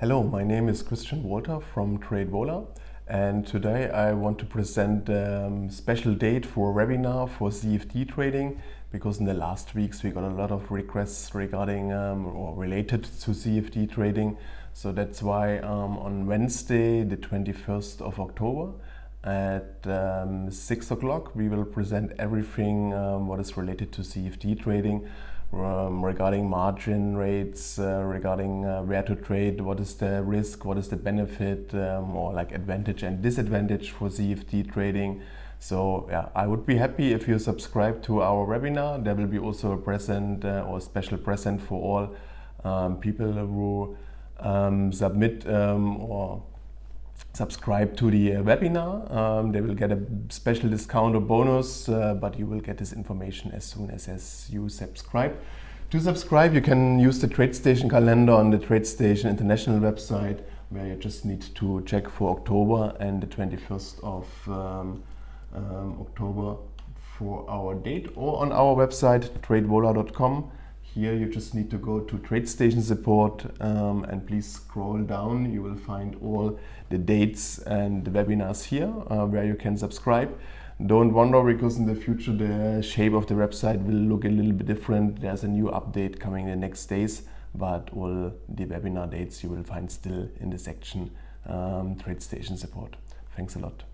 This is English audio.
Hello, my name is Christian Walter from TradeVola and today I want to present a um, special date for a webinar for CFD trading because in the last weeks we got a lot of requests regarding um, or related to CFD trading. So that's why um, on Wednesday the 21st of October at um, 6 o'clock we will present everything um, what is related to CFD trading um, regarding margin rates, uh, regarding uh, where to trade, what is the risk, what is the benefit um, or like advantage and disadvantage for CFD trading. So yeah, I would be happy if you subscribe to our webinar. There will be also a present uh, or special present for all um, people who um, submit or subscribe to the uh, webinar. Um, they will get a special discount or bonus, uh, but you will get this information as soon as, as you subscribe. To subscribe, you can use the TradeStation calendar on the TradeStation International website, where you just need to check for October and the 21st of um, um, October for our date, or on our website, tradevola.com. Here you just need to go to TradeStation support um, and please scroll down. You will find all the dates and the webinars here uh, where you can subscribe. Don't wonder because in the future the shape of the website will look a little bit different. There's a new update coming the next days, but all the webinar dates you will find still in the section um, TradeStation support. Thanks a lot.